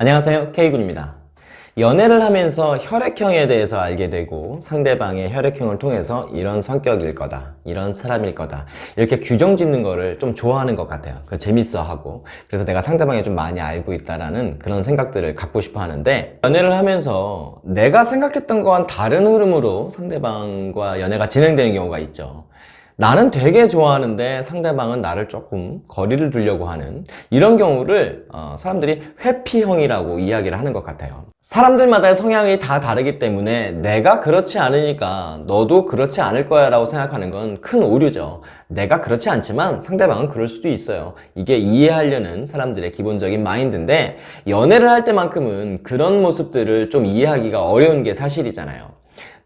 안녕하세요. K군입니다. 연애를 하면서 혈액형에 대해서 알게 되고 상대방의 혈액형을 통해서 이런 성격일 거다 이런 사람일 거다 이렇게 규정 짓는 거를 좀 좋아하는 것 같아요. 그 재밌어 하고. 그래서 내가 상대방이 좀 많이 알고 있다라는 그런 생각들을 갖고 싶어 하는데 연애를 하면서 내가 생각했던 거와는 다른 흐름으로 상대방과 연애가 진행되는 경우가 있죠 나는 되게 좋아하는데 상대방은 나를 조금 거리를 두려고 하는 이런 경우를 어, 사람들이 회피형이라고 이야기를 하는 것 같아요. 사람들마다의 성향이 다 다르기 때문에 내가 그렇지 않으니까 너도 그렇지 않을 거야 라고 생각하는 건 큰 오류죠. 내가 그렇지 않지만 상대방은 그럴 수도 있어요. 이게 이해하려는 사람들의 기본적인 마인드인데 연애를 할 때만큼은 그런 모습들을 좀 이해하기가 어려운 게 사실이잖아요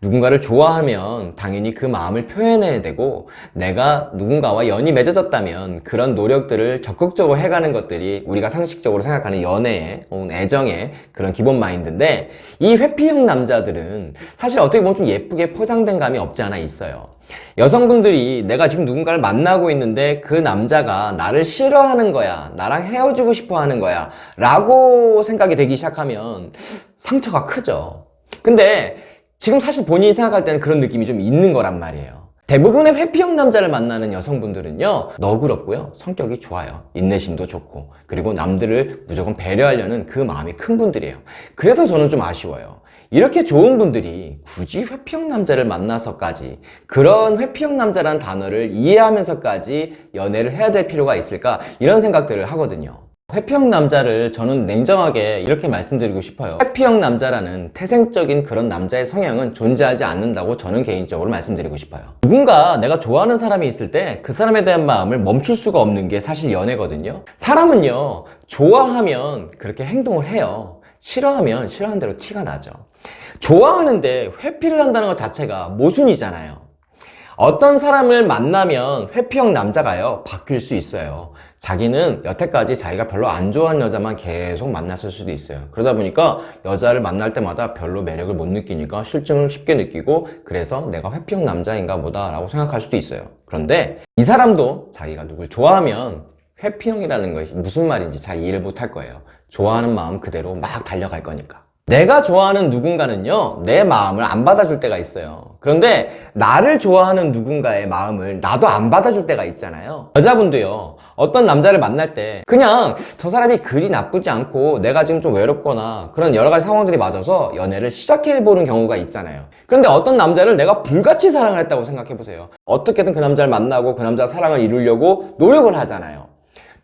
누군가를 좋아하면 당연히 그 마음을 표현해야 되고 내가 누군가와 연이 맺어졌다면 그런 노력들을 적극적으로 해가는 것들이 우리가 상식적으로 생각하는 연애의 애정의 그런 기본 마인드인데 이 회피형 남자들은 사실 어떻게 보면 좀 예쁘게 포장된 감이 없지 않아 있어요. 여성분들이 내가 지금 누군가를 만나고 있는데 그 남자가 나를 싫어하는 거야 나랑 헤어지고 싶어 하는 거야 라고 생각이 되기 시작하면 상처가 크죠. 근데 지금 사실 본인이 생각할 때는 그런 느낌이 좀 있는 거란 말이에요. 대부분의 회피형 남자를 만나는 여성분들은요 너그럽고요 성격이 좋아요. 인내심도 좋고. 그리고 남들을 무조건 배려하려는 그 마음이 큰 분들이에요. 그래서 저는 좀 아쉬워요. 이렇게 좋은 분들이 굳이 회피형 남자를 만나서까지 그런 회피형 남자라는 단어를 이해하면서까지 연애를 해야 될 필요가 있을까? 이런 생각들을 하거든요 회피형 남자를 저는 냉정하게 이렇게 말씀드리고 싶어요. 회피형 남자라는 태생적인 그런 남자의 성향은 존재하지 않는다고 저는 개인적으로 말씀드리고 싶어요. 누군가 내가 좋아하는 사람이 있을 때 그 사람에 대한 마음을 멈출 수가 없는 게 사실 연애거든요. 사람은요 좋아하면 그렇게 행동을 해요. 싫어하면 싫어하는 대로 티가 나죠. 좋아하는데 회피를 한다는 것 자체가 모순이잖아요. 어떤 사람을 만나면 회피형 남자가요 바뀔 수 있어요 자기는 여태까지 자기가 별로 안 좋아하는 여자만 계속 만났을 수도 있어요. 그러다 보니까 여자를 만날 때마다 별로 매력을 못 느끼니까 실증을 쉽게 느끼고 그래서 내가 회피형 남자인가 보다 라고 생각할 수도 있어요. 그런데 이 사람도 자기가 누굴 좋아하면 회피형이라는 것이 무슨 말인지 잘 이해를 못 할 거예요. 좋아하는 마음 그대로 막 달려갈 거니까 내가 좋아하는 누군가는요 내 마음을 안 받아줄 때가 있어요. 그런데 나를 좋아하는 누군가의 마음을 나도 안 받아줄 때가 있잖아요. 여자분도요 어떤 남자를 만날 때 그냥 저 사람이 그리 나쁘지 않고 내가 지금 좀 외롭거나 그런 여러 가지 상황들이 맞아서 연애를 시작해보는 경우가 있잖아요. 그런데 어떤 남자를 내가 불같이 사랑을 했다고 생각해보세요. 어떻게든 그 남자를 만나고 그 남자 사랑을 이루려고 노력을 하잖아요.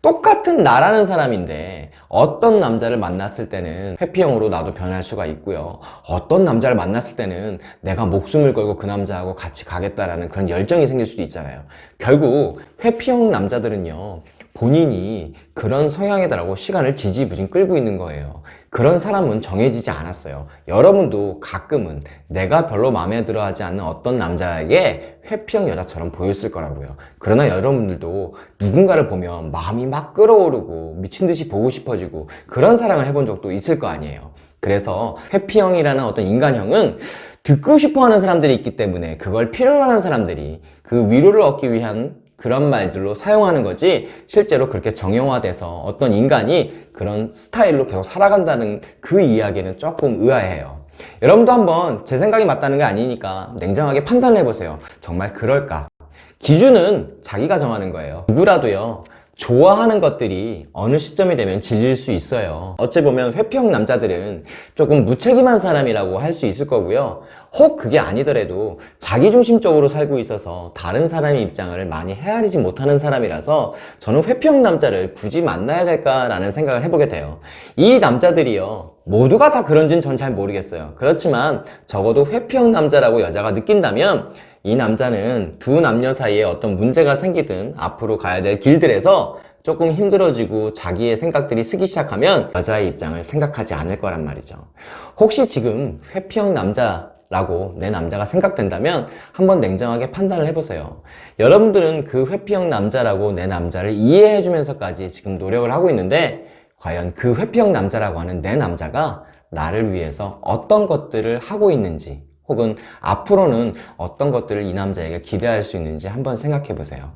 똑같은 나라는 사람인데 어떤 남자를 만났을 때는 회피형으로 나도 변할 수가 있고요. 어떤 남자를 만났을 때는 내가 목숨을 걸고 그 남자하고 같이 가겠다라는 그런 열정이 생길 수도 있잖아요. 결국 회피형 남자들은요 본인이 그런 성향이다라고 시간을 지지부진 끌고 있는 거예요. 그런 사람은 정해지지 않았어요. 여러분도 가끔은 내가 별로 마음에 들어 하지 않는 어떤 남자에게 회피형 여자처럼 보였을 거라고요. 그러나 여러분들도 누군가를 보면 마음이 막 끌어오르고 미친 듯이 보고 싶어지고 그런 사랑을 해본 적도 있을 거 아니에요. 그래서 회피형이라는 어떤 인간형은 듣고 싶어하는 사람들이 있기 때문에 그걸 필요로 하는 사람들이 그 위로를 얻기 위한 그런 말들로 사용하는 거지 실제로 그렇게 정형화돼서 어떤 인간이 그런 스타일로 계속 살아간다는 그 이야기는 조금 의아해요. 여러분도 한번 제 생각이 맞다는 게 아니니까 냉정하게 판단을 해보세요. 정말 그럴까? 기준은 자기가 정하는 거예요. 누구라도요 좋아하는 것들이 어느 시점이 되면 질릴 수 있어요. 어찌 보면 회피형 남자들은 조금 무책임한 사람이라고 할 수 있을 거고요. 혹 그게 아니더라도 자기중심적으로 살고 있어서 다른 사람의 입장을 많이 헤아리지 못하는 사람이라서 저는 회피형 남자를 굳이 만나야 될까라는 생각을 해보게 돼요. 이 남자들이요. 모두가 다 그런지는 전 잘 모르겠어요. 그렇지만 적어도 회피형 남자라고 여자가 느낀다면 이 남자는 두 남녀 사이에 어떤 문제가 생기든 앞으로 가야 될 길들에서 조금 힘들어지고 자기의 생각들이 쓰기 시작하면 여자의 입장을 생각하지 않을 거란 말이죠. 혹시 지금 회피형 남자 라고 내 남자가 생각된다면 한번 냉정하게 판단을 해보세요. 여러분들은 그 회피형 남자라고 내 남자를 이해해 주면서까지 지금 노력을 하고 있는데 과연 그 회피형 남자라고 하는 내 남자가 나를 위해서 어떤 것들을 하고 있는지 혹은 앞으로는 어떤 것들을 이 남자에게 기대할 수 있는지 한번 생각해 보세요.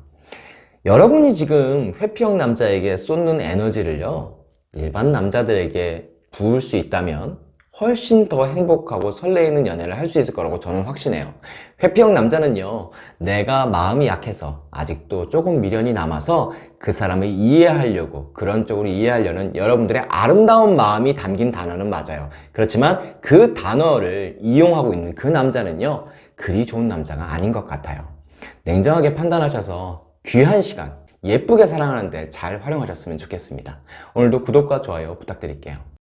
여러분이 지금 회피형 남자에게 쏟는 에너지를요 일반 남자들에게 부을 수 있다면 훨씬 더 행복하고 설레이는 연애를 할 수 있을 거라고 저는 확신해요. 회피형 남자는요, 내가 마음이 약해서 아직도 조금 미련이 남아서 그 사람을 이해하려고 그런 쪽으로 이해하려는 여러분들의 아름다운 마음이 담긴 단어는 맞아요. 그렇지만 그 단어를 이용하고 있는 그 남자는요, 그리 좋은 남자가 아닌 것 같아요. 냉정하게 판단하셔서 귀한 시간, 예쁘게 사랑하는데 잘 활용하셨으면 좋겠습니다. 오늘도 구독과 좋아요 부탁드릴게요.